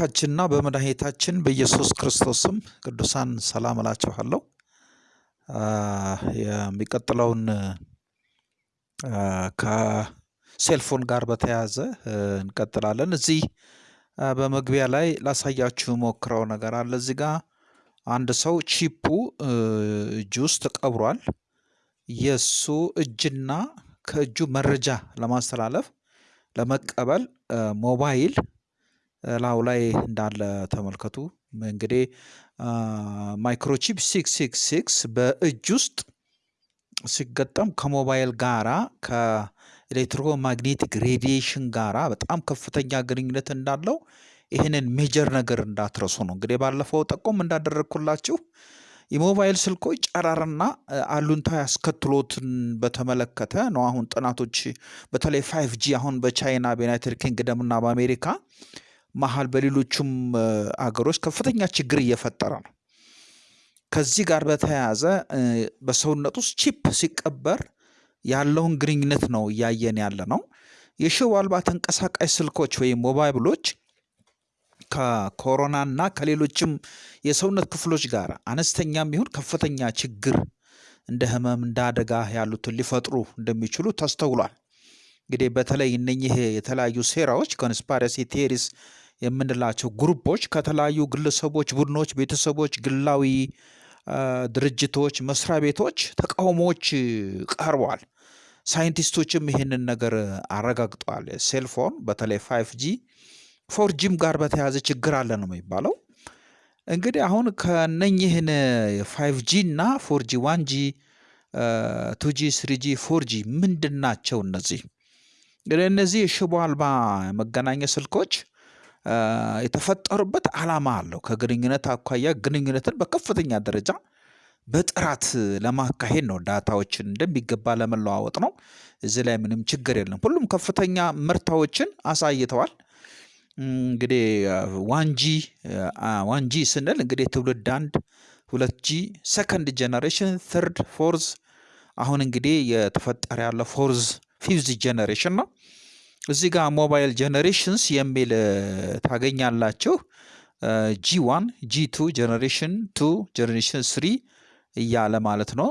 በጌታችንና በመድኃኒታችን በኢየሱስ ክርስቶስም ቅዱሳን ሰላም እላችኋለሁ። የሚቀጥለውን ከሴልፎን ጋር በተያያዘ እንቀጥላለን። እዚህ በመግቢያ ላይ ላሳያችሁ ሞክረው ነገር አለ። እዚህ ጋር አንድ ሰው ቺፑ እጅ ውስጥ ተቀብሯል። የእሱ እጅና ከእጁ መረጃ ለማስተላለፍ ለመቀበል ሞባይል ላዩ ላይ እንዳለ ተመልከቱ። እንግዲህ microchip six six six በእጅ ውስጥ ሲገጠም ከሞባይል ጋራ ከ electromagnetic radiation ጋራ በጣም ከፍተኛ ግንኙነት እንዳለው ይህንን major ነገር እንዳትረሱ ነው። እንግዲህ ባለፈው ጠቆም እንዳደረግኩላችሁ የሞባይል ስልኮች ጨረርና አሉታ ያስከተሉትን በተመለከተ ነው። አሁን ጥናቶች በተለይ five G አሁን በቻይና በዩናይትድ ኪንግደም እና በአሜሪካ መሀል በሌሎቹም አገሮች ከፍተኛ ችግር እየፈጠረ ነው። ከዚህ ጋር በተያያዘ በሰውነት ውስጥ chip ሲቀበር ያለውን ግንኙነት ነው እያየን ያለ ነው። የሽቦ አልባ ተንቀሳቃሽ ስልኮች ወይም ሞባይሎች ከኮሮና እና ከሌሎችም የሰውነት ክፍሎች ጋር አነስተኛም ይሁን ከፍተኛ ችግር እንደ ህመም እንደ አደጋ ያሉትን ሊፈጥሩ እንደሚችሉ ተስተውሏል። እንግዲህ በተለይ እነኚህ የተለያዩ ሴራዎች conspiracy theories የምንላቸው group ኦች ከተለያዩ ግለሰቦች፣ ቡድኖች፣ ቤተሰቦች፣ ግላዊ ድርጅቶች፣ መስሪያ ቤቶች ተቃውሞዎች ቀርበዋል። ሳይንቲስቶችም ይህንን ነገር አረጋግጠዋል። cellphone በተለይ five G four G ም ጋር በተያያዘ ችግር አለ ነው የሚባለው። እንግዲህ አሁን ከነኝህን five G እና four G one G two G three G four G ምንድን ናቸው እነዚህ? እነዚህ የሽቦ አልባ መገናኛ ስልኮች የተፈጠሩበት ዓላማ አለው። ከግንኙነት አኳያ ግንኙነትን በከፍተኛ ደረጃ በጥራት ለማካሄድ ነው። ዳታዎችን እንደሚገባ ለመለዋወጥ ነው። እዚህ ላይ ምንም ችግር የለም። ሁሉም ከፍተኛ ምርታዎችን አሳይተዋል። እንግዲህ one G one G ስንል እንግዲህ ትውልድ አንድ፣ ሁለት G፣ second generation፣ third፣ fourth አሁን እንግዲህ የተፈጠረ ያለ fourth fifth generation ነው። እዚህ ጋር mobile generations የሚል ታገኛላችሁ። G one፣ G two፣ generation two፣ generation three እያለ ማለት ነው።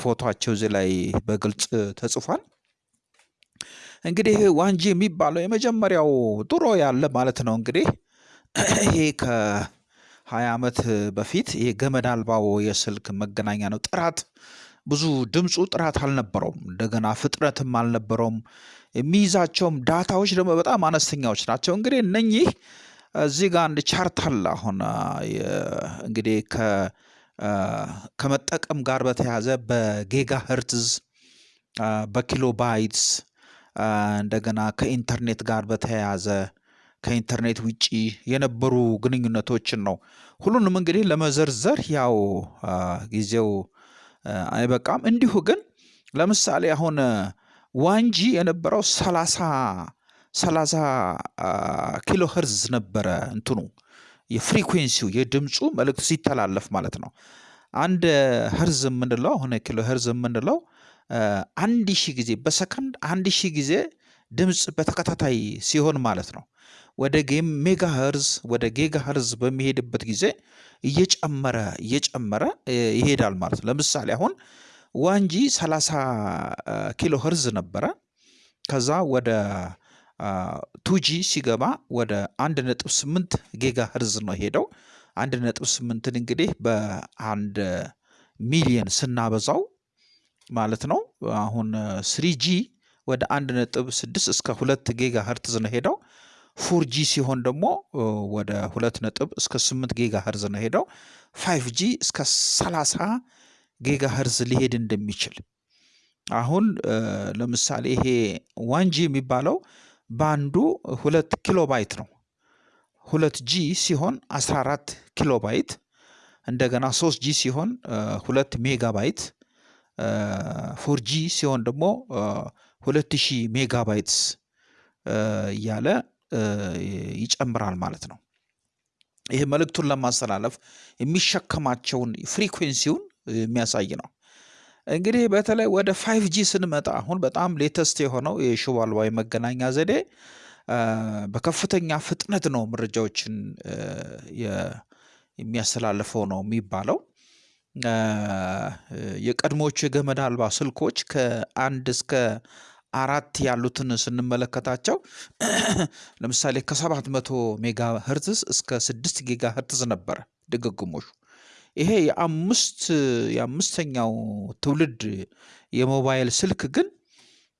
ፎቶቸው እዚህ ላይ በግልጽ ተጽፏል። እንግዲህ one G የሚባለው የመጀመሪያው ድሮ ያለ ማለት ነው። እንግዲህ ይሄ ከሀያ ዓመት በፊት ይሄ ገመድ አልባው የስልክ መገናኛ ነው። ጥራት ብዙ ድምፁ ጥራት አልነበረውም። እንደገና ፍጥነትም አልነበረውም። የሚይዛቸውም ዳታዎች ደግሞ በጣም አነስተኛዎች ናቸው። እንግዲህ እነኚህ እዚህ ጋር አንድ chart አለ። አሁን እንግዲህ ከመጠቀም ጋር በተያያዘ በጌጋ ሄርትዝ በ kilobytes እንደገና ከኢንተርኔት ጋር በተያያዘ ከኢንተርኔት ውጪ የነበሩ ግንኙነቶችን ነው። ሁሉንም እንግዲህ ለመዘርዘር ያው ጊዜው አይበቃም። እንዲሁ ግን ለምሳሌ አሁን one G የነበረው ሰላሳ ሰላሳ ኪሎ ሄርዝ ነበረ እንትኑ የ frequency ው የድምፁ መልእክት ሲተላለፍ ማለት ነው። አንድ ሄርዝ የምንለው አሁን ኪሎ ሄርዝ የምንለው አንድ ሺህ ጊዜ በሰከንድ አንድ ሺህ ጊዜ ድምፅ በተከታታይ ሲሆን ማለት ነው። ወደ ሜጋ ሄርዝ ወደ ጌጋ ሄርዝ በሚሄድበት ጊዜ እየጨመረ እየጨመረ ይሄዳል ማለት ነው። ለምሳሌ አሁን one G 30 ኪሎ ሄርዝ ነበረ። ከዛ ወደ two G ሲገባ ወደ 1.8 ጌጋ ሄርዝ ነው ሄደው 1.8ን እንግዲህ በአንድ ሚሊየን ስናበዛው ማለት ነው። አሁን ስሪጂ ወደ 1.6 እስከ 2 ጌጋ ሄርትዝ ነው ሄደው። four G ሲሆን ደግሞ ወደ 2 ነጥብ እስከ 8 ጌጋ ሄርዝ ነው ሄደው። five G እስከ 30 ጌጋ ሄርዝ ሊሄድ እንደሚችል አሁን ለምሳሌ ይሄ one G የሚባለው በአንዱ ሁለት ኪሎ ባይት ነው። ሁለት G ሲሆን 14 ኪሎ ባይት እንደገና ሶስት G ሲሆን ሁለት ሜጋ ባይት four G ሲሆን ደግሞ ሁለት ሺህ megabytes እያለ ይጨምራል ማለት ነው። ይህ መልእክቱን ለማስተላለፍ የሚሸከማቸውን frequency ውን የሚያሳይ ነው። እንግዲህ በተለይ ወደ five G ስንመጣ አሁን በጣም latest የሆነው የሽቦ አልባ የመገናኛ ዘዴ በከፍተኛ ፍጥነት ነው መረጃዎችን የሚያስተላልፈው ነው የሚባለው። የቀድሞዎቹ የገመድ አልባ ስልኮች ከአንድ እስከ አራት ያሉትን ስንመለከታቸው ለምሳሌ ከሰባት መቶ ሜጋ ሄርትዝ እስከ ስድስት ጊጋ ሄርትዝ ነበረ ድግግሞሹ። ይሄ የአምስት የአምስተኛው ትውልድ የሞባይል ስልክ ግን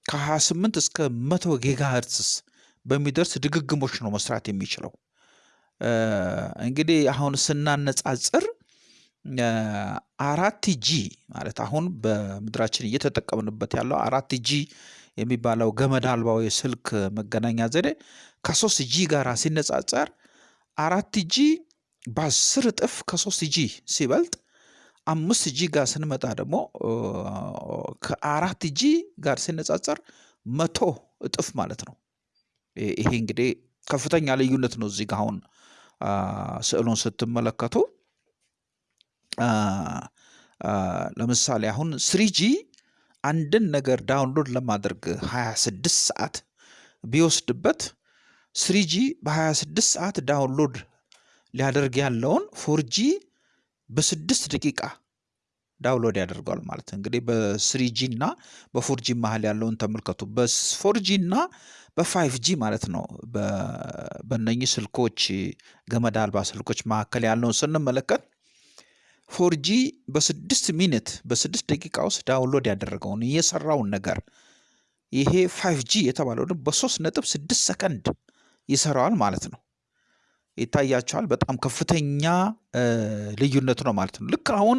ከ28 እስከ መቶ ጊጋ ሄርትዝ በሚደርስ ድግግሞሽ ነው መስራት የሚችለው። እንግዲህ አሁን ስናነጻጽር አራት G ማለት አሁን በምድራችን እየተጠቀምንበት ያለው አራት G የሚባለው ገመድ አልባው የስልክ መገናኛ ዘዴ ከሶስት G ጋር ሲነጻጸር አራት G በአስር እጥፍ ከሶስት G ሲበልጥ አምስት G ጋር ስንመጣ ደግሞ ከአራት G ጋር ሲነጻጸር መቶ እጥፍ ማለት ነው። ይሄ እንግዲህ ከፍተኛ ልዩነት ነው። እዚህ ጋር አሁን ስዕሉን ስትመለከቱ ለምሳሌ አሁን ስሪጂ አንድን ነገር download ለማድረግ 26 ሰዓት ቢወስድበት three G በ26 ሰዓት download ሊያደርግ ያለውን four G በስድስት ደቂቃ download ያደርገዋል ማለት እንግዲህ በስሪጂ እና በፎርጂ መሀል ያለውን ተመልከቱ። በ four G እና በ five G ማለት ነው። በእነኚህ ስልኮች ገመድ አልባ ስልኮች መካከል ያለውን ስንመለከት four G በስድስት minute በስድስት ደቂቃ ውስጥ download ያደረገውን የሰራውን ነገር ይሄ five G የተባለው በሶስት ነጥብ ስድስት ሰከንድ ይሰራዋል ማለት ነው። ይታያቸዋል። በጣም ከፍተኛ ልዩነት ነው ማለት ነው። ልክ አሁን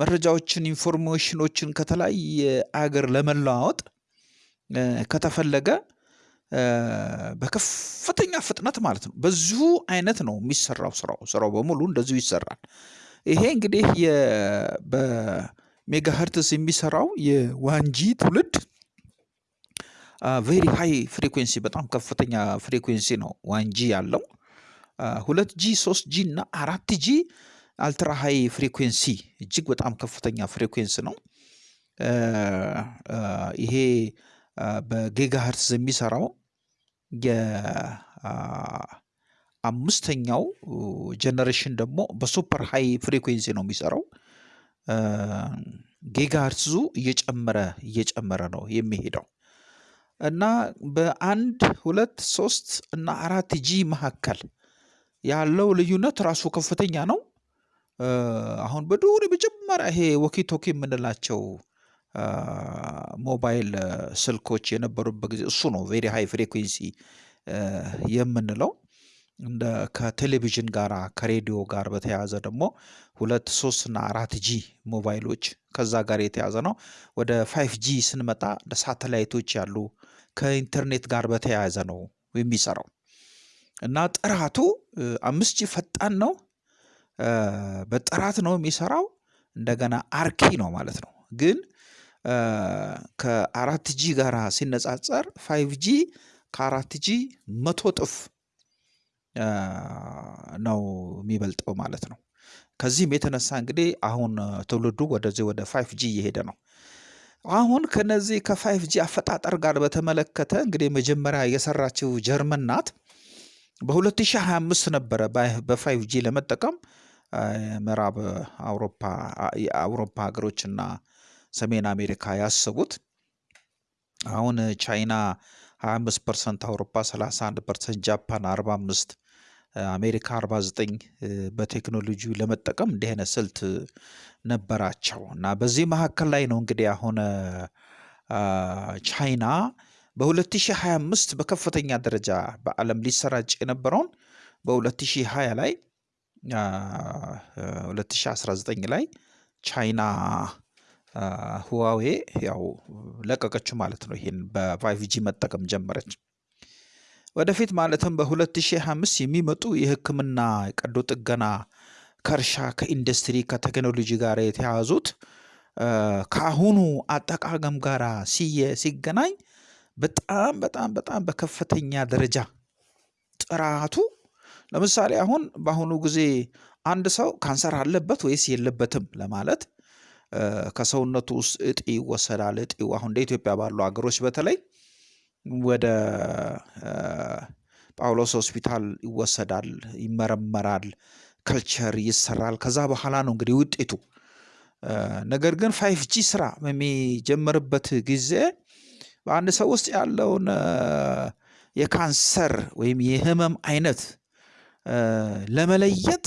መረጃዎችን information ኖችን ከተለያየ አገር ለመለዋወጥ ከተፈለገ በከፍተኛ ፍጥነት ማለት ነው በዚሁ አይነት ነው የሚሰራው ስራው ስራው በሙሉ እንደዚሁ ይሰራል። ይሄ እንግዲህ በሜጋሄርትስ የሚሰራው የ one G ትውልድ very high frequency በጣም ከፍተኛ frequency ነው one G ያለው። ሁለት G ሶስት G እና አራት G ultra high frequency እጅግ በጣም ከፍተኛ frequency ነው። ይሄ በ gigahertz የሚሰራው የአምስተኛው generation ደግሞ በ super high frequency ነው የሚሰራው። gigahertz ኡ እየጨመረ እየጨመረ ነው የሚሄደው እና በአንድ ሁለት ሶስት እና አራት G መካከል ያለው ልዩነት ራሱ ከፍተኛ ነው። አሁን በድሮ መጀመሪያ ይሄ walkie talkie የምንላቸው ሞባይል ስልኮች የነበሩበት ጊዜ እሱ ነው very high frequency የምንለው። እንደ ከቴሌቪዥን ጋራ ከሬዲዮ ጋር በተያያዘ ደግሞ ሁለት ሶስት እና አራት G ሞባይሎች ከዛ ጋር የተያያዘ ነው። ወደ five G ስንመጣ ሳተላይቶች ያሉ ከኢንተርኔት ጋር በተያያዘ ነው የሚሰራው። እና ጥራቱ አምስት G ፈጣን ነው። በጥራት ነው የሚሰራው እንደገና አርኪ ነው ማለት ነው። ግን ከአራት G ጋራ ሲነጻጸር five G ከአራት G መቶ እጥፍ ነው የሚበልጠው ማለት ነው። ከዚህም የተነሳ እንግዲህ አሁን ትውልዱ ወደዚህ ወደ five G እየሄደ ነው። አሁን ከነዚህ ከ five G አፈጣጠር ጋር በተመለከተ እንግዲህ መጀመሪያ የሰራችው ጀርመን ናት። በ2025 ነበረ በ five G ለመጠቀም ምዕራብ አውሮፓ የአውሮፓ ሀገሮችና ሰሜን አሜሪካ ያሰቡት። አሁን ቻይና 25 percent፣ አውሮፓ 31 percent፣ ጃፓን 45 አሜሪካ 49 በቴክኖሎጂው ለመጠቀም እንዲህ አይነት ስልት ነበራቸው እና በዚህ መካከል ላይ ነው እንግዲህ አሁን ቻይና በ2025 በከፍተኛ ደረጃ በዓለም ሊሰራጭ የነበረውን በ2020 ላይ 2019 ላይ ቻይና ሁዋዌ ያው ለቀቀችው ማለት ነው። ይሄን በ five G መጠቀም ጀመረች። ወደፊት ማለትም በ2025 የሚመጡ የሕክምና ቀዶ ጥገና ከእርሻ ከኢንዱስትሪ ከቴክኖሎጂ ጋር የተያያዙት ከአሁኑ አጠቃቀም ጋር ሲገናኝ በጣም በጣም በጣም በከፍተኛ ደረጃ ጥራቱ ለምሳሌ አሁን በአሁኑ ጊዜ አንድ ሰው ካንሰር አለበት ወይስ የለበትም ለማለት ከሰውነቱ ውስጥ እጢ ይወሰዳል። እጢው አሁን እንደ ኢትዮጵያ ባሉ ሀገሮች በተለይ ወደ ጳውሎስ ሆስፒታል ይወሰዳል፣ ይመረመራል፣ ከልቸር ይሰራል። ከዛ በኋላ ነው እንግዲህ ውጤቱ። ነገር ግን five G ስራ በሚጀምርበት ጊዜ በአንድ ሰው ውስጥ ያለውን የካንሰር ወይም የህመም አይነት ለመለየት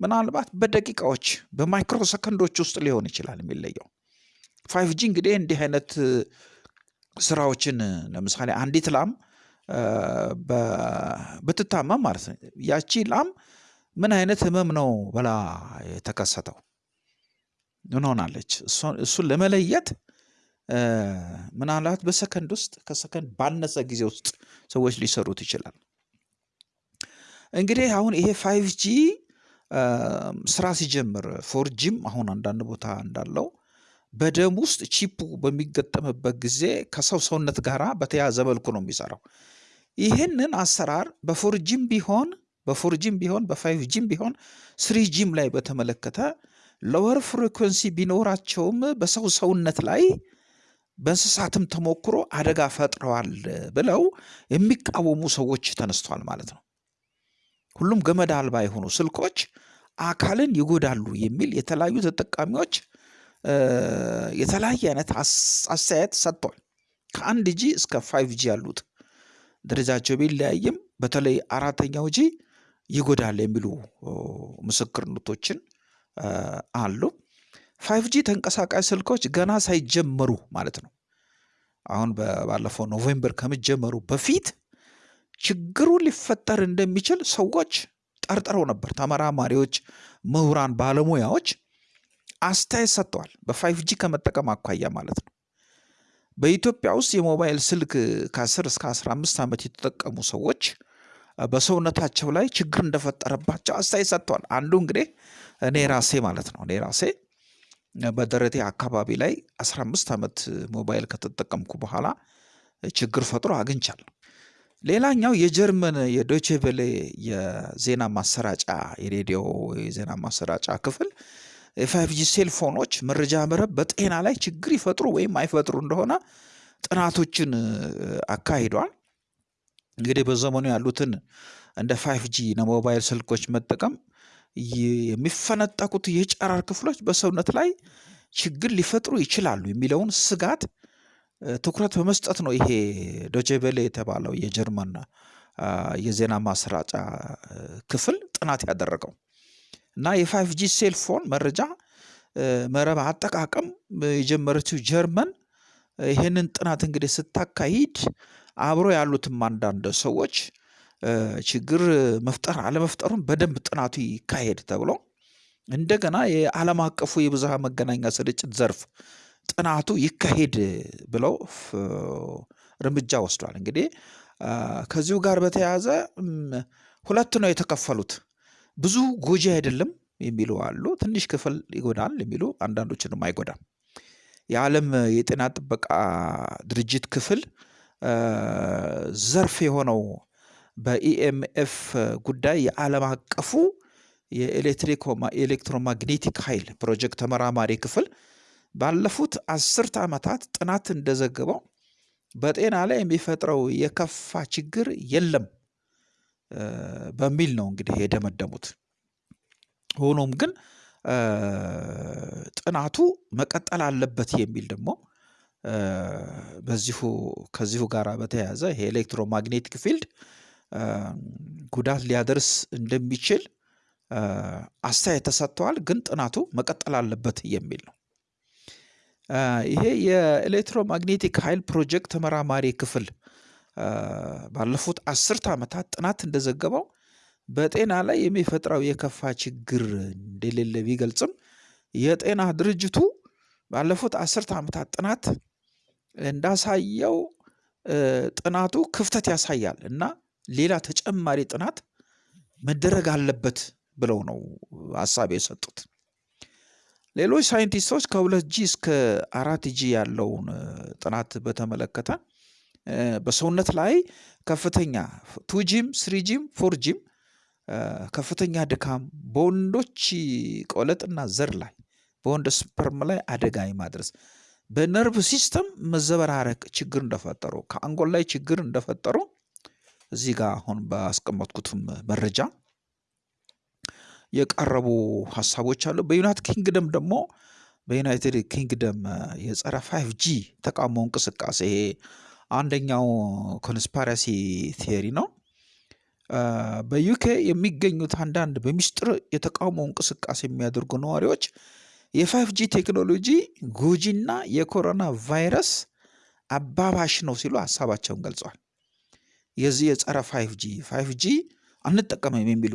ምናልባት በደቂቃዎች በ micro ሰከንዶች ውስጥ ሊሆን ይችላል የሚለየው። five G እንግዲህ እንዲህ አይነት ስራዎችን ለምሳሌ አንዲት ላም ብትታመም ማለት ነው ያቺ ላም ምን አይነት ህመም ነው ብላ የተከሰተው ምን ሆናለች? እሱን ለመለየት ምናልባት በሰከንድ ውስጥ ከሰከንድ ባነሰ ጊዜ ውስጥ ሰዎች ሊሰሩት ይችላል። እንግዲህ አሁን ይሄ five G ስራ ሲጀምር four G ም አሁን አንዳንድ ቦታ እንዳለው በደም ውስጥ chip ኡ በሚገጠምበት ጊዜ ከሰው ሰውነት ጋር በተያያዘ መልኩ ነው የሚሰራው። ይህንን አሰራር በፎር ጂም ቢሆን በፎር ጂም ቢሆን በፋይቭ ጂም ቢሆን ስሪ ጂም ላይ በተመለከተ lower frequency ቢኖራቸውም በሰው ሰውነት ላይ በእንስሳትም ተሞክሮ አደጋ ፈጥረዋል ብለው የሚቃወሙ ሰዎች ተነስተዋል ማለት ነው። ሁሉም ገመድ አልባ የሆኑ ስልኮች አካልን ይጎዳሉ የሚል የተለያዩ ተጠቃሚዎች የተለያየ አይነት አስተያየት ሰጥቷል። ከአንድ ጂ እስከ ፋይቭ ጂ ያሉት ደረጃቸው ቢለያይም በተለይ አራተኛው G ይጎዳል የሚሉ ምስክርነቶችን አሉ። five G ተንቀሳቃሽ ስልኮች ገና ሳይጀመሩ ማለት ነው። አሁን ባለፈው November ከመጀመሩ በፊት ችግሩ ሊፈጠር እንደሚችል ሰዎች ጠርጥረው ነበር። ተመራማሪዎች፣ ምሁራን፣ ባለሙያዎች አስተያየት ሰጥተዋል። በ five G ከመጠቀም አኳያ ማለት ነው። በኢትዮጵያ ውስጥ የሞባይል ስልክ ከ10 እስከ 15 ዓመት የተጠቀሙ ሰዎች በሰውነታቸው ላይ ችግር እንደፈጠረባቸው አስተያየት ሰጥተዋል። አንዱ እንግዲህ እኔ ራሴ ማለት ነው እኔ ራሴ በደረቴ አካባቢ ላይ 15 ዓመት ሞባይል ከተጠቀምኩ በኋላ ችግር ፈጥሮ አግኝቻለሁ። ሌላኛው የጀርመን የዶይቼ ቬለ የዜና ማሰራጫ የሬዲዮ የዜና ማሰራጫ ክፍል የ five cellphone ኦች መረጃ መረብ በጤና ላይ ችግር ይፈጥሩ ወይም አይፈጥሩ እንደሆነ ጥናቶችን አካሂዷል። እንግዲህ በዘመኑ ያሉትን እንደ five ሞባይል ስልኮች መጠቀም የሚፈነጠቁት የጨረር ክፍሎች በሰውነት ላይ ችግር ሊፈጥሩ ይችላሉ የሚለውን ስጋት ትኩረት በመስጠት ነው ይሄ ዶቼቬሌ የተባለው የጀርመን የዜና ማሰራጫ ክፍል ጥናት ያደረገው እና የ five G cellphone መረጃ መረብ አጠቃቀም የጀመረችው ጀርመን ይህንን ጥናት እንግዲህ ስታካሂድ አብሮ ያሉትም አንዳንድ ሰዎች ችግር መፍጠር አለመፍጠሩን በደንብ ጥናቱ ይካሄድ ተብሎ እንደገና የዓለም አቀፉ የብዝሃ መገናኛ ስርጭት ዘርፍ ጥናቱ ይካሄድ ብለው እርምጃ ወስዷል። እንግዲህ ከዚሁ ጋር በተያያዘ ሁለት ነው የተከፈሉት። ብዙ ጎጂ አይደለም የሚሉ አሉ፣ ትንሽ ክፍል ይጎዳል የሚሉ አንዳንዶችንም አይጎዳም። የዓለም የጤና ጥበቃ ድርጅት ክፍል ዘርፍ የሆነው በኢኤምኤፍ ጉዳይ የዓለም አቀፉ የኤሌክትሮማግኔቲክ ኃይል ፕሮጀክት ተመራማሪ ክፍል ባለፉት አስርተ ዓመታት ጥናት እንደዘገበው በጤና ላይ የሚፈጥረው የከፋ ችግር የለም በሚል ነው እንግዲህ የደመደሙት። ሆኖም ግን ጥናቱ መቀጠል አለበት የሚል ደግሞ በዚሁ ከዚሁ ጋር በተያያዘ ይሄ electromagnetic field ጉዳት ሊያደርስ እንደሚችል አስተያየት ተሰጥተዋል። ግን ጥናቱ መቀጠል አለበት የሚል ነው። ይሄ የኤሌክትሮማግኔቲክ ኃይል ፕሮጀክት ተመራማሪ ክፍል ባለፉት አስርተ ዓመታት ጥናት እንደዘገበው በጤና ላይ የሚፈጥረው የከፋ ችግር እንደሌለ ቢገልጽም የጤና ድርጅቱ ባለፉት አስርተ ዓመታት ጥናት እንዳሳየው ጥናቱ ክፍተት ያሳያል እና ሌላ ተጨማሪ ጥናት መደረግ አለበት ብለው ነው ሀሳብ የሰጡት። ሌሎች ሳይንቲስቶች ከሁለት G እስከ አራት G ያለውን ጥናት በተመለከተ በሰውነት ላይ ከፍተኛ ቱጂም ስሪጂም ፎርጂም ከፍተኛ ድካም በወንዶች ቆለጥና ዘር ላይ በወንድ sperm ላይ አደጋ የማድረስ በ nerve system መዘበራረቅ ችግር እንደፈጠሩ ከአንጎል ላይ ችግር እንደፈጠሩ እዚህ ጋር አሁን ባስቀመጥኩትም መረጃ የቀረቡ ሀሳቦች አሉ። በዩናይትድ ኪንግደም ደግሞ በዩናይትድ ኪንግደም የጸረ five G ተቃውሞ እንቅስቃሴ አንደኛው conspiracy theory ነው። በዩኬ የሚገኙት አንዳንድ በሚስጥር የተቃውሞ እንቅስቃሴ የሚያደርጉ ነዋሪዎች የ five G ቴክኖሎጂ ጎጂና የኮሮና ቫይረስ አባባሽ ነው ሲሉ ሀሳባቸውን ገልጸዋል። የዚህ የጸረ five G G አንጠቀምም የሚሉ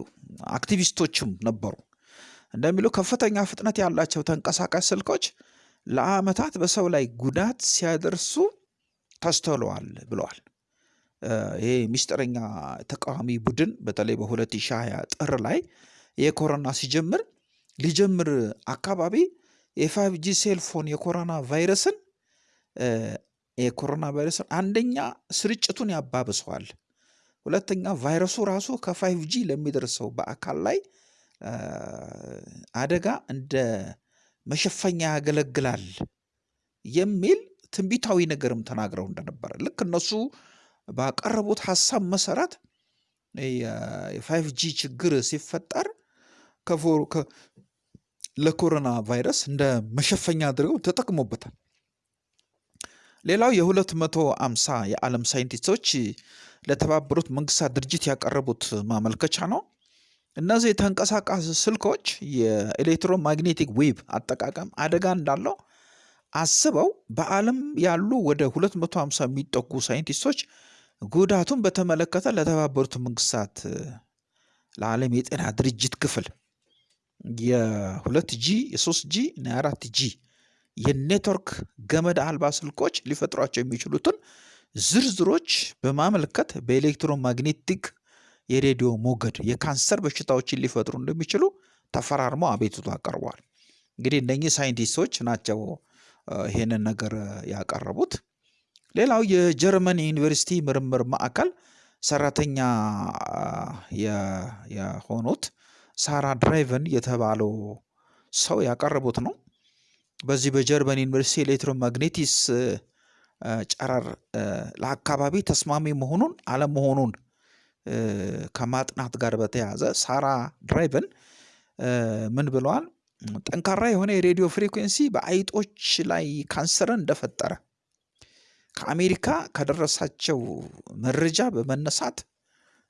አክቲቪስቶችም ነበሩ። እንደሚሉ ከፍተኛ ፍጥነት ያላቸው ተንቀሳቃሽ ስልኮች ለዓመታት በሰው ላይ ጉዳት ሲያደርሱ ተስተውለዋል ብለዋል። ይሄ ሚስጥረኛ ተቃዋሚ ቡድን በተለይ በ2020 ጥር ላይ የኮሮና ሲጀምር ሊጀምር አካባቢ የ five G cellphone የኮሮና ቫይረስን የኮሮና ቫይረስን አንደኛ ስርጭቱን ያባብሰዋል፣ ሁለተኛ ቫይረሱ ራሱ ከ five G ለሚደርሰው በአካል ላይ አደጋ እንደ መሸፈኛ ያገለግላል የሚል ትንቢታዊ ነገርም ተናግረው እንደነበረ ልክ እነሱ ባቀረቡት ሀሳብ መሰረት የ five G ችግር ሲፈጠር ለኮሮና ቫይረስ እንደ መሸፈኛ አድርገው ተጠቅሞበታል። ሌላው የ250 የዓለም ሳይንቲስቶች ለተባበሩት መንግስታት ድርጅት ያቀረቡት ማመልከቻ ነው። እነዚህ ተንቀሳቃሽ ስልኮች የ electromagnetic wave አጠቃቀም አደጋ እንዳለው አስበው በዓለም ያሉ ወደ 250 የሚጠጉ ሳይንቲስቶች ጉዳቱን በተመለከተ ለተባበሩት መንግስታት ለዓለም የጤና ድርጅት ክፍል የሁለት G የሶስት G እና የአራት G የ network ገመድ አልባ ስልኮች ሊፈጥሯቸው የሚችሉትን ዝርዝሮች በማመልከት በ electromagnetic የሬዲዮ ሞገድ የካንሰር በሽታዎችን ሊፈጥሩ እንደሚችሉ ተፈራርመው አቤቱታ አቀርበዋል። እንግዲህ እነኚህ ሳይንቲስቶች ናቸው ይሄንን ነገር ያቀረቡት። ሌላው የጀርመን ዩኒቨርሲቲ ምርምር ማዕከል ሰራተኛ የሆኑት ሳራ ድራይቨን የተባለው ሰው ያቀረቡት ነው። በዚህ በጀርመን ዩኒቨርሲቲ electromagnetic ጨረር ለአካባቢ ተስማሚ መሆኑን አለመሆኑን ከማጥናት ጋር በተያያዘ ሳራ ድራይቨን ምን ብለዋል? ጠንካራ የሆነ የሬዲዮ frequency በአይጦች ላይ ካንሰርን እንደፈጠረ ከአሜሪካ ከደረሳቸው መረጃ በመነሳት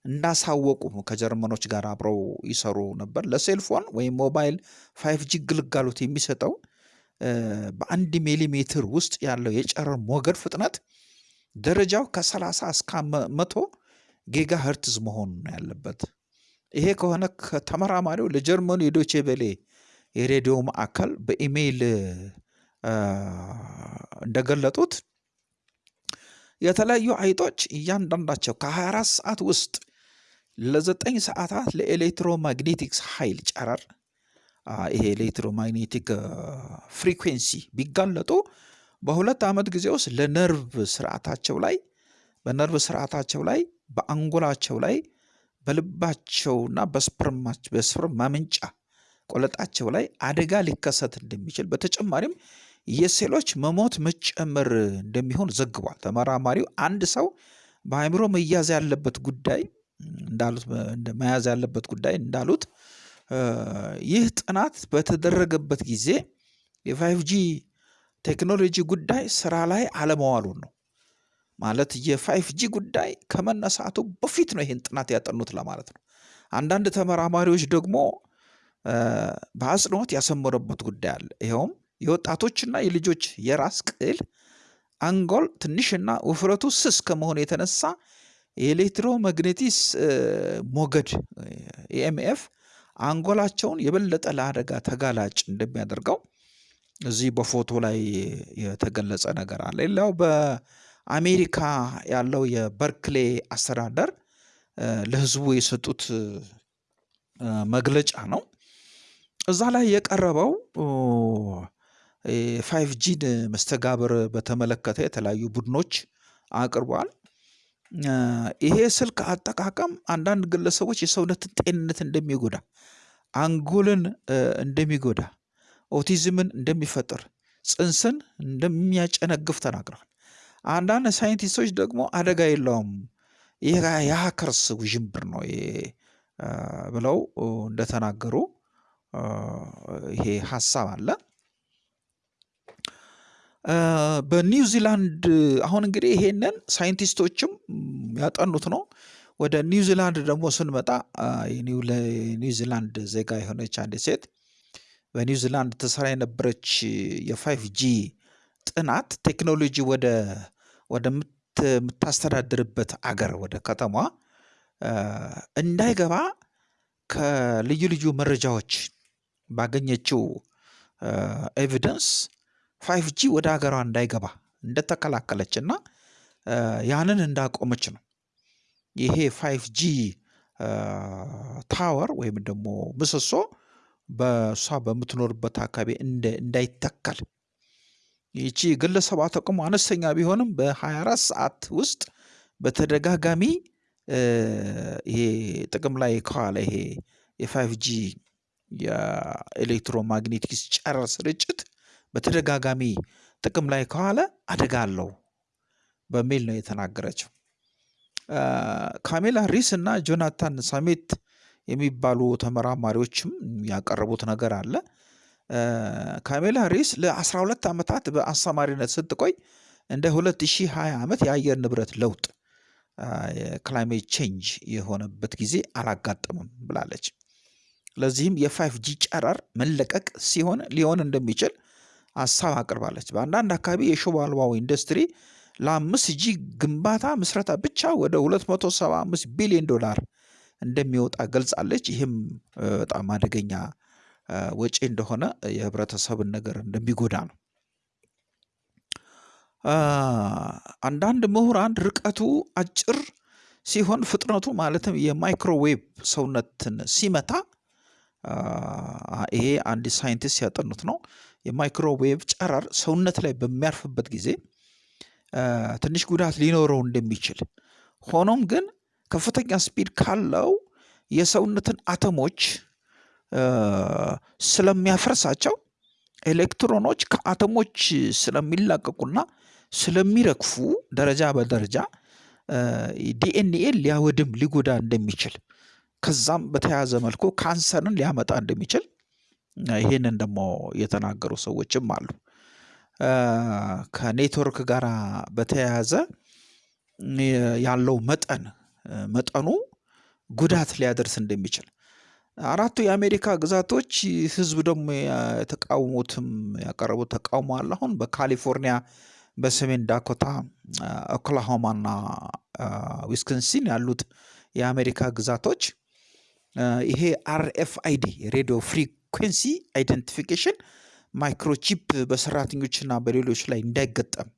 እንዳሳወቁ ከጀርመኖች ጋር አብረው ይሰሩ ነበር። ለ cellphone ወይም ሞባይል five G ግልጋሎት የሚሰጠው በአንድ ሚሊሜትር ውስጥ ያለው የጨረር ሞገድ ፍጥነት ደረጃው ከሰላሳ እስከ መቶ gigahertz ነው ያለበት። ይሄ ከሆነ ከተመራማሪው ለጀርመኑ የዶቼ ቬሌ የሬዲዮ ማዕከል በኢሜይል እንደገለጡት የተለያዩ አይጦች እያንዳንዳቸው ከ24 ሰዓት ውስጥ ለዘጠኝ ሰዓታት ለ electromagnetics ኃይል ጨረር ይሄ electromagnetic frequency ቢጋለጡ በሁለት ዓመት ጊዜ ውስጥ ለነርቭ ስርዓታቸው ላይ በነርቭ ስርዓታቸው ላይ በአንጎላቸው ላይ በልባቸውና በ sperm ማመንጫ ቆለጣቸው ላይ አደጋ ሊከሰት እንደሚችል በተጨማሪም የሴሎች መሞት መጨመር እንደሚሆን ዘግቧል። ተመራማሪው አንድ ሰው በአእምሮ መያዝ ያለበት ጉዳይ እንዳሉት መያዝ ያለበት ጉዳይ እንዳሉት ይህ ጥናት በተደረገበት ጊዜ የ five G ቴክኖሎጂ ጉዳይ ስራ ላይ አለመዋሉን ነው። ማለት የ five G ጉዳይ ከመነሳቱ በፊት ነው ይህን ጥናት ያጠኑት ለማለት ነው። አንዳንድ ተመራማሪዎች ደግሞ በአጽንኦት ያሰመሩበት ጉዳይ አለ። ይኸውም የወጣቶችና የልጆች የራስ ቅል አንጎል ትንሽና ውፍረቱ ስስ ከመሆኑ የተነሳ የኤሌክትሮማግኔቲስ ሞገድ ኢኤምኤፍ አንጎላቸውን የበለጠ ለአደጋ ተጋላጭ እንደሚያደርገው እዚህ በፎቶ ላይ የተገለጸ ነገር አለ። ሌላው በአሜሪካ ያለው የበርክሌ አስተዳደር ለሕዝቡ የሰጡት መግለጫ ነው። እዛ ላይ የቀረበው five G ን መስተጋብር በተመለከተ የተለያዩ ቡድኖች አቅርቧል። ይሄ ስልክ አጠቃቀም አንዳንድ ግለሰቦች የሰውነትን ጤንነት እንደሚጎዳ፣ አንጎልን እንደሚጎዳ፣ ኦቲዝምን እንደሚፈጥር፣ ጽንስን እንደሚያጨነግፍ ተናግረዋል። አንዳንድ ሳይንቲስቶች ደግሞ አደጋ የለውም የሀከርስ ውዥንብር ነው ብለው እንደተናገሩ ይሄ ሀሳብ አለ። በኒውዚላንድ አሁን እንግዲህ ይሄንን ሳይንቲስቶችም ያጠኑት ነው። ወደ ኒውዚላንድ ደግሞ ስንመጣ የኒውዚላንድ ዜጋ የሆነች አንድ ሴት በኒውዚላንድ ትሰራ የነበረች የ five G ጥናት ቴክኖሎጂ ወደ ወደምታስተዳድርበት አገር ወደ ከተማ እንዳይገባ ከልዩ ልዩ መረጃዎች ባገኘችው evidence five G ወደ ሀገሯ እንዳይገባ እንደተከላከለች እና ያንን እንዳቆመች ነው። ይሄ five G tower ወይም ደግሞ ምሰሶ በእሷ በምትኖርበት አካባቢ እንዳይተከል ይቺ ግለሰቧ ተቋሙ አነስተኛ ቢሆንም በ24 ሰዓት ውስጥ በተደጋጋሚ ይሄ ጥቅም ላይ ከዋለ ይሄ የ five G የ electromagnetics ጨረር ስርጭት በተደጋጋሚ ጥቅም ላይ ከዋለ አደጋ አለው በሚል ነው የተናገረችው። ካሜላ ሪስ እና ጆናታን ሳሜት የሚባሉ ተመራማሪዎችም ያቀረቡት ነገር አለ። ካሜላ ሪስ ለ12 ዓመታት በአስተማሪነት ስትቆይ እንደ 2020 ዓመት የአየር ንብረት ለውጥ የ climate change የሆነበት ጊዜ አላጋጠምም ብላለች። ለዚህም የ five G ጨረር መለቀቅ ሲሆን ሊሆን እንደሚችል ሀሳብ አቅርባለች። በአንዳንድ አካባቢ የሽቦ አልባው ኢንዱስትሪ ለአምስት G ግንባታ ምስረታ ብቻ ወደ 275 ቢሊዮን ዶላር እንደሚወጣ ገልጻለች። ይህም በጣም አደገኛ ወጪ እንደሆነ የህብረተሰብን ነገር እንደሚጎዳ ነው። አንዳንድ ምሁራን ርቀቱ አጭር ሲሆን ፍጥነቱ ማለትም የማይክሮዌቭ ሰውነትን ሲመታ ይሄ አንድ ሳይንቲስት ያጠኑት ነው። የማይክሮዌቭ ጨረር ሰውነት ላይ በሚያርፍበት ጊዜ ትንሽ ጉዳት ሊኖረው እንደሚችል ሆኖም ግን ከፍተኛ speed ካለው የሰውነትን አተሞች ስለሚያፈርሳቸው ኤሌክትሮኖች ከአተሞች ስለሚላቀቁና ስለሚረግፉ ደረጃ በደረጃ ዲኤንኤን ሊያወድም ሊጎዳ እንደሚችል ከዛም በተያያዘ መልኩ ካንሰርን ሊያመጣ እንደሚችል ይህንን ደግሞ የተናገሩ ሰዎችም አሉ። ከኔትወርክ ጋር በተያያዘ ያለው መጠን መጠኑ ጉዳት ሊያደርስ እንደሚችል አራቱ የአሜሪካ ግዛቶች ህዝብ ደግሞ የተቃወሙትም ያቀረቡት ተቃውሞ አለ። አሁን በካሊፎርኒያ፣ በሰሜን ዳኮታ፣ ኦክላሆማና ዊስኮንሲን ያሉት የአሜሪካ ግዛቶች ይሄ RFID radio frequency identification microchip በሰራተኞችና በሌሎች ላይ እንዳይገጠም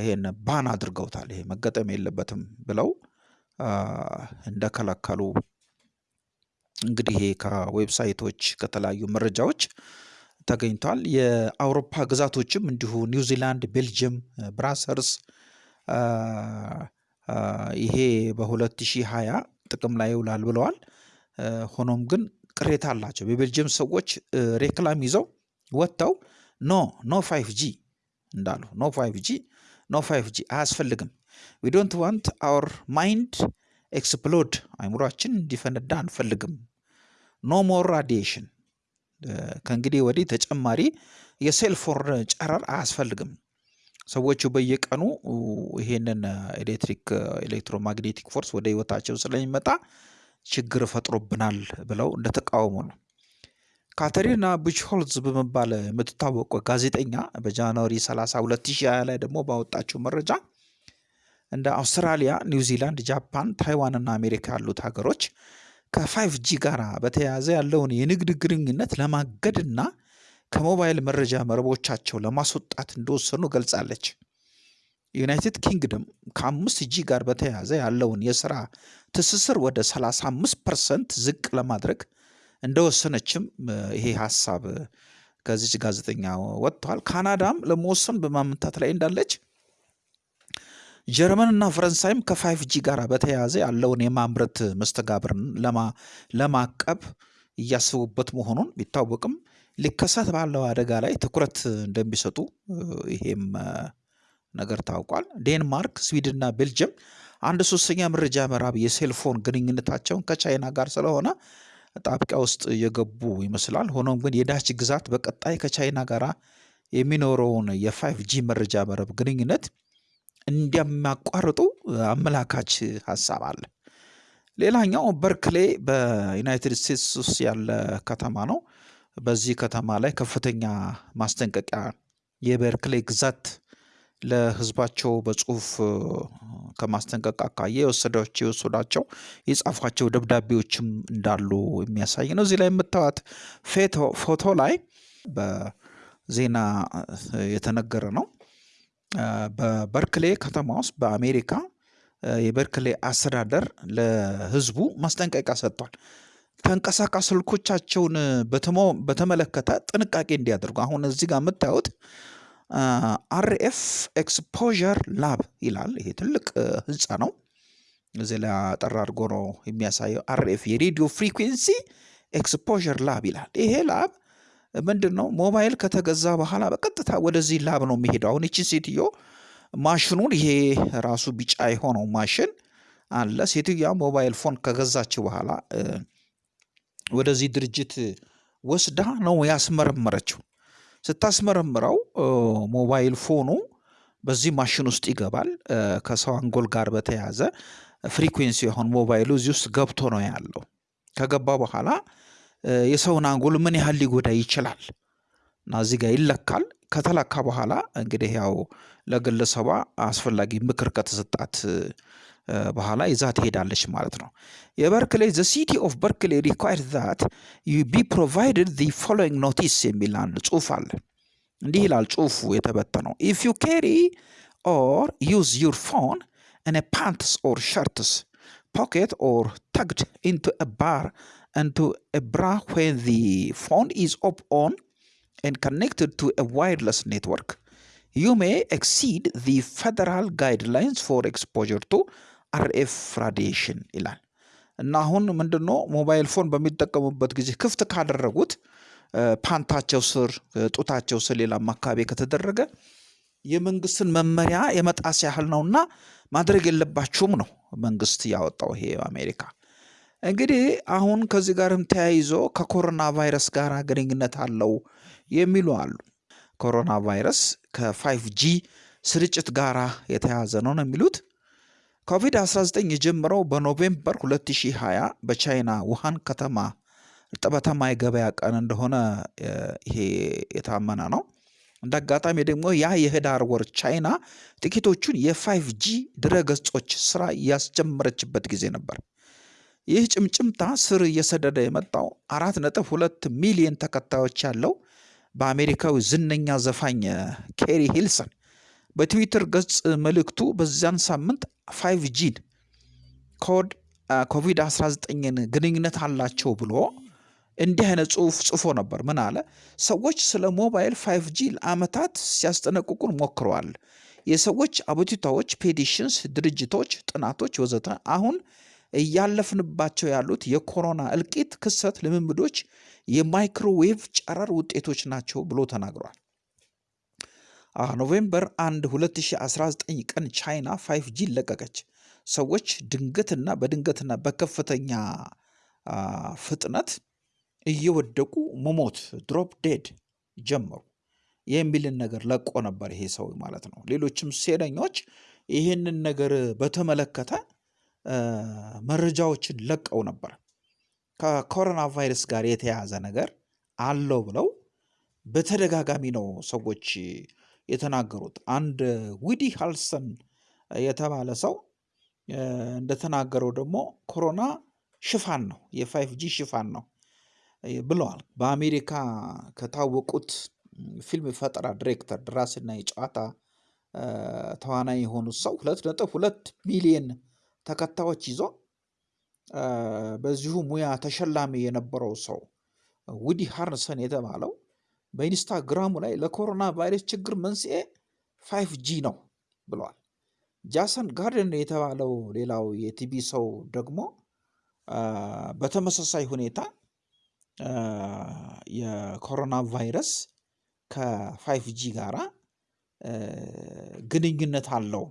ይሄን ban አድርገውታል። ይሄ መገጠም የለበትም ብለው እንደከለከሉ እንግዲህ ይሄ ከዌብሳይቶች ከተለያዩ መረጃዎች ተገኝቷል። የአውሮፓ ግዛቶችም እንዲሁ ኒውዚላንድ፣ ቤልጅየም፣ ብራሰልስ ይሄ በ2020 ጥቅም ላይ ይውላል ብለዋል። ሆኖም ግን ቅሬታ አላቸው። የቤልጅየም ሰዎች ሬክላም ይዘው ወጥተው no no five G እንዳሉ no five G no five G አያስፈልግም we don't want our mind explode አይምሯችን እንዲፈነዳ አንፈልግም። no more radiation ከእንግዲህ ወዲህ ተጨማሪ የ cellphone ጨረር አያስፈልግም። ሰዎቹ በየቀኑ ይሄንን ኤሌክትሪክ electromagnetic force ወደ ህይወታቸው ስለሚመጣ ችግር ፈጥሮብናል ብለው እንደተቃወሙ ነው። ካተሪና ቡችሆልዝ በመባል የምትታወቀው ጋዜጠኛ በጃንዋሪ 30 2020 ላይ ደግሞ ባወጣችው መረጃ እንደ አውስትራሊያ፣ ኒውዚላንድ፣ ጃፓን፣ ታይዋን እና አሜሪካ ያሉት ሀገሮች ከ five G ጋር በተያያዘ ያለውን የንግድ ግንኙነት ለማገድና ከሞባይል መረጃ መረቦቻቸው ለማስወጣት እንደወሰኑ ገልጻለች። ዩናይትድ ኪንግደም ከአምስት G ጋር በተያያዘ ያለውን የስራ ትስስር ወደ 35 percent ዝቅ ለማድረግ እንደወሰነችም ይሄ ሀሳብ ከዚች ጋዜጠኛ ወጥቷል። ካናዳም ለመወሰን በማመንታት ላይ እንዳለች ጀርመን እና ፈረንሳይም ከ five G ጋር በተያያዘ ያለውን የማምረት መስተጋብርን ለማቀብ እያስቡበት መሆኑን ቢታወቅም ሊከሰት ባለው አደጋ ላይ ትኩረት እንደሚሰጡ ይሄም ነገር ታውቋል። ዴንማርክ፣ ስዊድንና ቤልጅየም አንድ ሶስተኛ መረጃ መረብ የ cellphone ግንኙነታቸውን ከቻይና ጋር ስለሆነ አጣብቂኝ ውስጥ የገቡ ይመስላል። ሆኖም ግን የዳች ግዛት በቀጣይ ከቻይና ጋር የሚኖረውን የ five G መረጃ መረብ ግንኙነት እንደሚያቋርጡ አመላካች ሀሳብ አለ። ሌላኛው በርክሌ በዩናይትድ ስቴትስ ውስጥ ያለ ከተማ ነው። በዚህ ከተማ ላይ ከፍተኛ ማስጠንቀቂያ የበርክሌ ግዛት ለሕዝባቸው በጽሁፍ ከማስጠንቀቅ አኳያ የወሰዳቸው የወሰዳቸው የጻፏቸው ደብዳቤዎችም እንዳሉ የሚያሳይ ነው። እዚህ ላይ የምታዩት ፎቶ ላይ በዜና የተነገረ ነው። በበርክሌ ከተማ ውስጥ በአሜሪካ የበርክሌ አስተዳደር ለህዝቡ ማስጠንቀቂያ ሰጥቷል። ተንቀሳቃሽ ስልኮቻቸውን በተመለከተ ጥንቃቄ እንዲያደርጉ አሁን እዚህ ጋር የምታዩት RF exposure lab ይላል። ይሄ ትልቅ ህንፃ ነው። እዚህ ላይ አጠር አድርጎ ነው የሚያሳየው። RF የ radio frequency exposure lab ይላል። ይሄ lab ምንድን ነው? ሞባይል ከተገዛ በኋላ በቀጥታ ወደዚህ lab ነው የሚሄደው። አሁን ይቺ ሴትዮ ማሽኑን ይሄ ራሱ ቢጫ የሆነው ማሽን አለ። ሴትዮዋ mobile phone ከገዛችው በኋላ ወደዚህ ድርጅት ወስዳ ነው ያስመረመረችው። ስታስመረምረው mobile phone ኑ በዚህ ማሽን ውስጥ ይገባል። ከሰው አንጎል ጋር በተያያዘ frequency የሆን ሞባይሉ እዚህ ውስጥ ገብቶ ነው ያለው። ከገባ በኋላ የሰውን አንጎል ምን ያህል ሊጎዳ ይችላል እና እዚህ ጋር ይለካል። ከተለካ በኋላ እንግዲህ ያው ለግለሰቧ አስፈላጊ ምክር ከተሰጣት በኋላ ይዛ ትሄዳለች ማለት ነው። የበርክሌ ዘ ሲቲ ኦፍ በርክሌ ሪኳይር ዛት ዩ ቢ ፕሮቫይድድ ዚ ፎሎዊንግ ኖቲስ የሚል አንድ ጽሁፍ አለ። እንዲህ ይላል ጽሁፉ የተበተነው ኢፍ ዩ ካሪ ኦር ዩዝ ዩር ፎን ኢን ፓንትስ ኦር ሸርትስ ፖኬት ኦር ተግድ ኢንቱ አ ባር into a bra when the phone is up on and connected to a wireless network, you may exceed the federal guidelines for exposure to RF radiation ይላል እና አሁን ምንድን ነው ሞባይል ፎን በሚጠቀሙበት ጊዜ ክፍት ካደረጉት ፓንታቸው ስር ጡታቸው ስር ሌላም አካባቢ ከተደረገ የመንግስትን መመሪያ የመጣስ ያህል ነውና ማድረግ የለባችሁም ነው መንግስት ያወጣው ይሄ አሜሪካ። እንግዲህ አሁን ከዚህ ጋርም ተያይዞ ከኮሮና ቫይረስ ጋር ግንኙነት አለው የሚሉ አሉ። ኮሮና ቫይረስ ከ five G ስርጭት ጋር የተያያዘ ነው ነው የሚሉት። ኮቪድ-19 የጀመረው በ November 2020 በቻይና ውሃን ከተማ እርጥበታማ የገበያ ቀን እንደሆነ ይሄ የታመነ ነው። እንደ አጋጣሚ ደግሞ ያ የህዳር ወር ቻይና ጥቂቶቹን የ five G ድረገጾች ስራ ያስጀመረችበት ጊዜ ነበር። ይህ ጭምጭምታ ስር እየሰደደ የመጣው አራት ነጥብ ሁለት ሚሊዮን ተከታዮች ያለው በአሜሪካዊ ዝነኛ ዘፋኝ ኬሪ ሂልሰን በትዊተር ገጽ መልእክቱ በዚያን ሳምንት five G ን ኮድ ኮቪድ-19ን ግንኙነት አላቸው ብሎ እንዲህ አይነት ጽሁፍ ጽፎ ነበር። ምን አለ? ሰዎች ስለ ሞባይል five G ለአመታት ሲያስጠነቅቁን ሞክረዋል። የሰዎች አቤቱታዎች፣ petitions፣ ድርጅቶች፣ ጥናቶች ወዘተ አሁን እያለፍንባቸው ያሉት የኮሮና እልቂት ክስተት ልምምዶች የማይክሮዌቭ ጨረር ውጤቶች ናቸው ብሎ ተናግሯል። November 1 2019 ቀን ቻይና five G ለቀቀች። ሰዎች ድንገትና በድንገትና በከፍተኛ ፍጥነት እየወደቁ መሞት drop dead ጀመሩ የሚልን ነገር ለቆ ነበር ይሄ ሰው ማለት ነው። ሌሎችም ዝነኞች ይህንን ነገር በተመለከተ መረጃዎችን ለቀው ነበር። ከኮሮና ቫይረስ ጋር የተያያዘ ነገር አለው ብለው በተደጋጋሚ ነው ሰዎች የተናገሩት። አንድ ውዲ ሃረልሰን የተባለ ሰው እንደተናገረው ደግሞ ኮሮና ሽፋን ነው፣ የ five G ሽፋን ነው ብለዋል። በአሜሪካ ከታወቁት ፊልም ፈጠራ ዲሬክተር፣ ደራሲና የጨዋታ ተዋናይ የሆኑት ሰው ሁለት ነጥብ ሁለት ሚሊየን ተከታዮች ይዞ በዚሁ ሙያ ተሸላሚ የነበረው ሰው ውዲ ሃረልሰን የተባለው በኢንስታግራሙ ላይ ለኮሮና ቫይረስ ችግር መንስኤ five G ነው ብለዋል። ጃሰን ጋርደን የተባለው ሌላው የቲቪ ሰው ደግሞ በተመሳሳይ ሁኔታ የኮሮና ቫይረስ ከ five G ጋራ ግንኙነት አለው።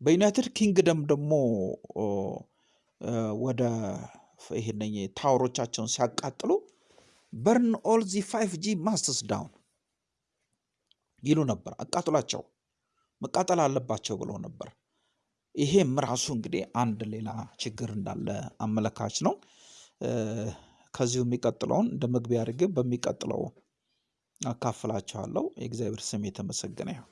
በዩናይትድ ኪንግደም ደግሞ ወደ ይሄን tower ኦቻቸውን ሲያቃጥሉ burn all the five G masts down ይሉ ነበር። አቃጥሏቸው መቃጠል አለባቸው ብለው ነበር። ይሄም ራሱ እንግዲህ አንድ ሌላ ችግር እንዳለ አመለካች ነው። ከዚሁ የሚቀጥለውን እንደ መግቢያ አድርጌ በሚቀጥለው አካፍላችኋለሁ። የእግዚአብሔር ስም የተመሰገነ ይሁን